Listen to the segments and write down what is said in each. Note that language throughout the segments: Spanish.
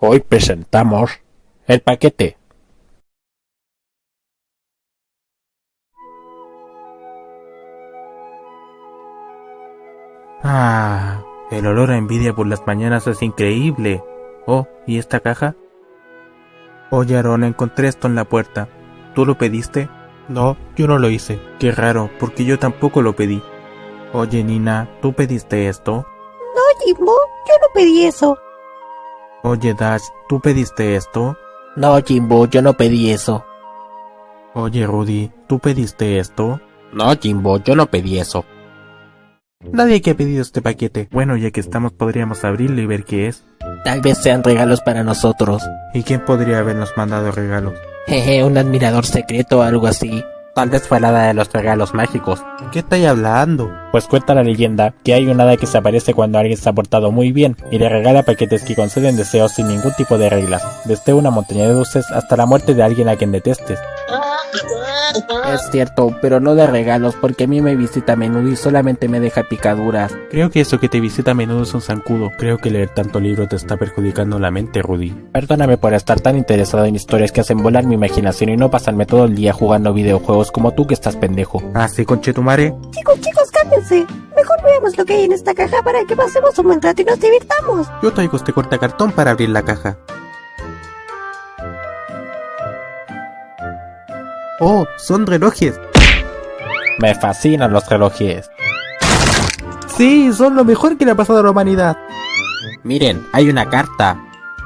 Hoy presentamos el paquete. Ah, el olor a envidia por las mañanas es increíble. Oh, ¿y esta caja? Oye, Aaron, encontré esto en la puerta. ¿Tú lo pediste? No, yo no lo hice. Qué raro, porque yo tampoco lo pedí. Oye, Nina, ¿tú pediste esto? No, Jimbo, yo no pedí eso. Oye, Dash, ¿tú pediste esto? No, Jimbo, yo no pedí eso. Oye, Rudy, ¿tú pediste esto? No, Jimbo, yo no pedí eso. Nadie que ha pedido este paquete. Bueno, ya que estamos, podríamos abrirlo y ver qué es. Tal vez sean regalos para nosotros. ¿Y quién podría habernos mandado regalos? Jeje, un admirador secreto o algo así. Tal vez fue la hada de los regalos mágicos. ¿Qué estáis hablando? Pues cuenta la leyenda que hay una hada que se aparece cuando alguien se ha portado muy bien y le regala paquetes que conceden deseos sin ningún tipo de reglas, desde una montaña de dulces hasta la muerte de alguien a quien detestes. Es cierto, pero no de regalos porque a mí me visita a menudo y solamente me deja picaduras. Creo que eso que te visita a menudo es un zancudo. Creo que leer tanto libro te está perjudicando la mente, Rudy. Perdóname por estar tan interesado en historias que hacen volar mi imaginación y no pasarme todo el día jugando videojuegos como tú que estás pendejo. Ah, sí, conchetumare. Chicos, chicos, cálmense. Mejor veamos lo que hay en esta caja para que pasemos un buen rato y nos divirtamos. Yo traigo este cortacartón para abrir la caja. Oh, son relojes. Me fascinan los relojes. Sí, son lo mejor que le ha pasado a la humanidad. Miren, hay una carta.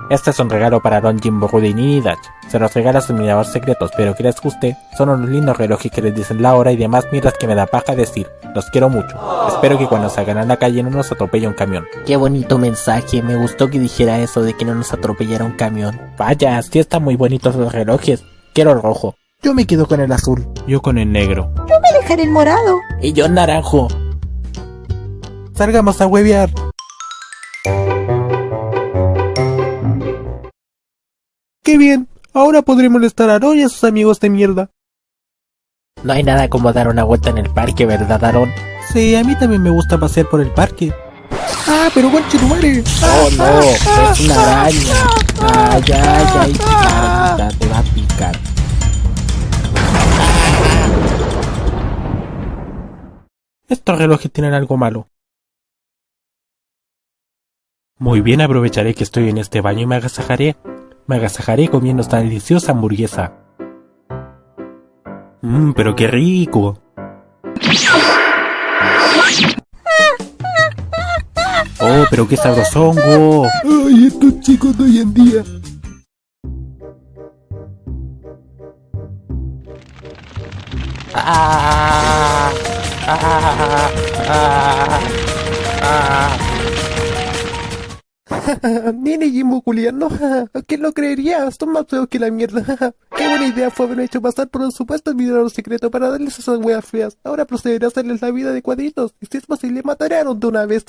Este es un regalo para Don Jimbo Rudy y Dach. Se los regala a sus miradores secretos, pero que les guste, son unos lindos relojes que les dicen la hora y demás mierdas que me da paja decir. Los quiero mucho. Espero que cuando salgan a la calle no nos atropelle un camión. Qué bonito mensaje, me gustó que dijera eso de que no nos atropellara un camión. Vaya, sí están muy bonitos los relojes. Quiero el rojo. Yo me quedo con el azul. Yo con el negro. Yo me dejaré el morado. Y yo naranjo. Salgamos a huevear. ¡Qué bien! Ahora podré molestar a Aaron y a sus amigos de mierda. No hay nada como dar una vuelta en el parque, ¿verdad, Aaron? Sí, a mí también me gusta pasear por el parque. ¡Ah, pero conche tu madre! Oh no, es una araña. Ay, ay, ay, te va a picar. Estos relojes tienen algo malo. Muy bien, aprovecharé que estoy en este baño y me agasajaré. Me agasajaré comiendo esta deliciosa hamburguesa. Mmm, pero qué rico. Oh, pero qué sabrosongo. Ay, estos chicos de hoy en día. Ah. Nene Jimbo Juliano, ¿quién lo creería? Son más feos que la mierda. Qué buena idea fue haberme hecho pasar por un supuesto admirador secreto para darles esas weas feas. Ahora procederé a hacerles la vida de cuadritos. Y si es posible, Aaron de una vez.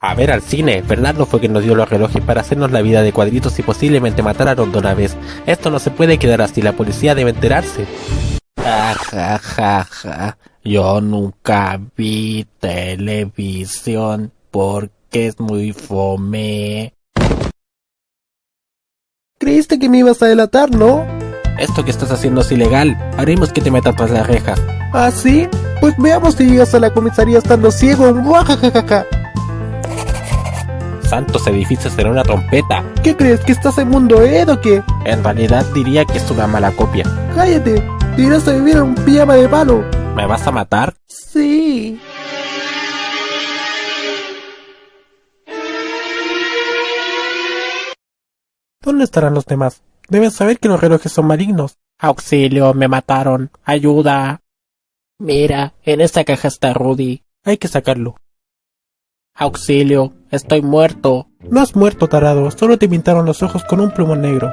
A ver al cine. Fernando fue quien nos dio los relojes para hacernos la vida de cuadritos y posiblemente matar a Aaron de una vez. Esto no se puede quedar así. La policía debe enterarse. Ja, ja, ja, ja. Yo nunca vi televisión porque es muy fome. Creíste que me ibas a delatar, ¿no? Esto que estás haciendo es ilegal. Haremos que te metas tras las rejas. ¿Ah, sí? Pues veamos si llegas a la comisaría estando ciego. Muajajajaja. Santos edificios será una trompeta. ¿Qué crees? ¿Que estás en mundo Ed o qué? En realidad diría que es una mala copia. ¡Cállate! Irás a vivir en un pijama de palo. ¿Me vas a matar? Sí. ¿Dónde estarán los demás? Deben saber que los relojes son malignos. Auxilio, me mataron. Ayuda. Mira, en esta caja está Rudy. Hay que sacarlo. Auxilio, estoy muerto. No has muerto, tarado. Solo te pintaron los ojos con un plumón negro.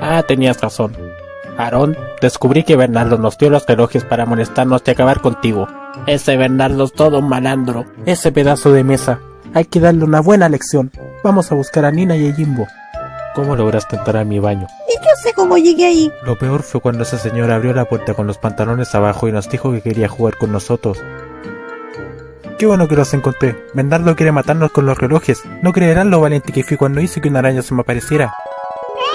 Ah, tenías razón. Aarón, descubrí que Bernardo nos dio los relojes para molestarnos y acabar contigo. Ese Bernardo es todo un malandro. Ese pedazo de mesa. Hay que darle una buena lección. Vamos a buscar a Nina y a Jimbo. ¿Cómo lograste entrar a mi baño? Y yo sé cómo llegué ahí. Lo peor fue cuando esa señora abrió la puerta con los pantalones abajo y nos dijo que quería jugar con nosotros. Qué bueno que los encontré. Bernardo quiere matarnos con los relojes. No creerán lo valiente que fui cuando hice que una araña se me apareciera.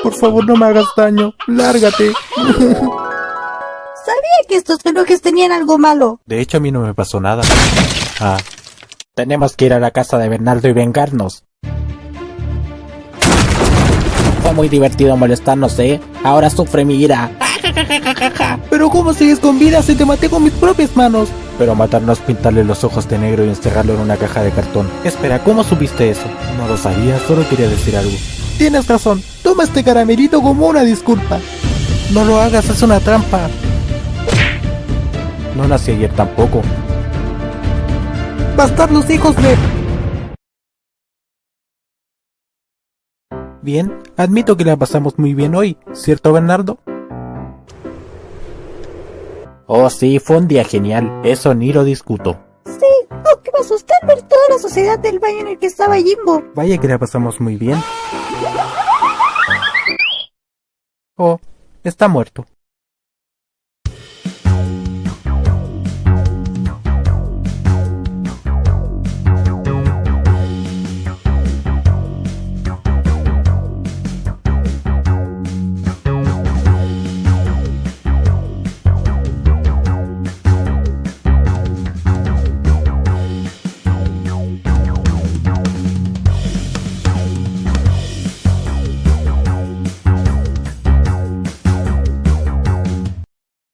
Por favor, no me hagas daño. Lárgate. Sabía que estos relojes tenían algo malo. De hecho, a mí no me pasó nada. Ah, tenemos que ir a la casa de Bernardo y vengarnos. Fue muy divertido molestarnos, ¿eh? Ahora sufre mi ira. Pero ¿cómo sigues con vida si te maté con mis propias manos? Pero matarnos, pintarle los ojos de negro y encerrarlo en una caja de cartón. Espera, ¿cómo supiste eso? No lo sabía, solo quería decir algo. Tienes razón. Toma este caramelito como una disculpa. No lo hagas, es una trampa. No nací ayer tampoco. Bastardos hijos de... Bien, admito que la pasamos muy bien hoy, ¿cierto Bernardo? Oh sí, fue un día genial. Eso ni lo discuto. Sí, aunque me asusté al ver toda la sociedad del baño en el que estaba Jimbo. Vaya que la pasamos muy bien. Oh, está muerto.